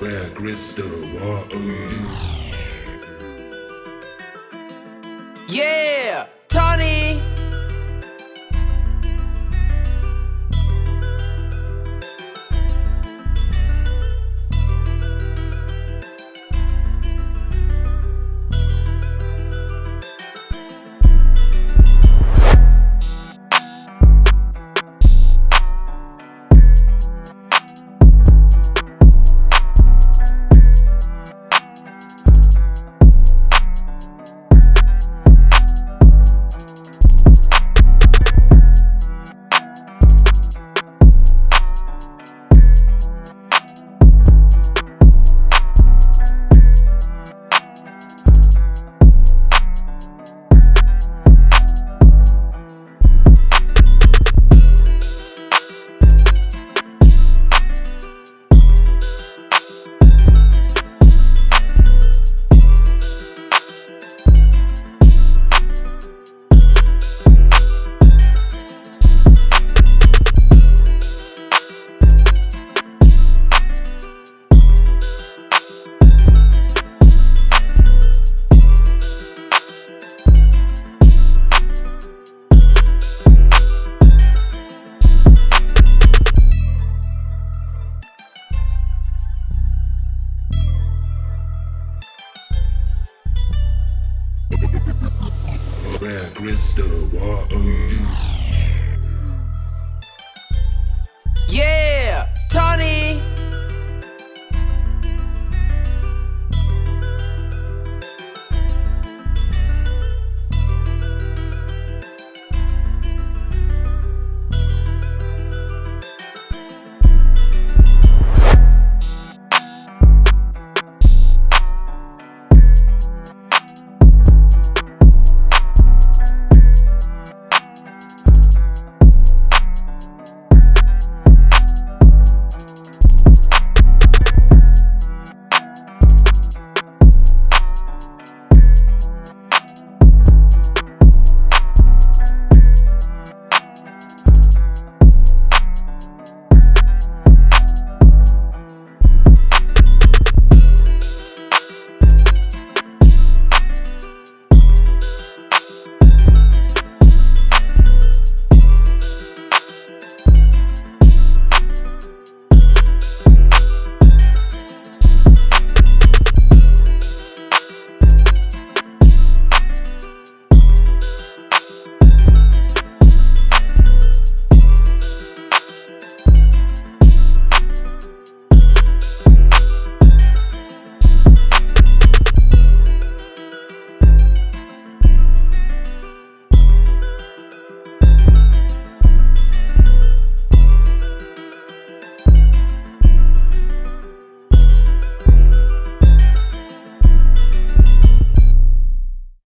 Where crystal, what are you? Yeah, Tony. Where crystal, you?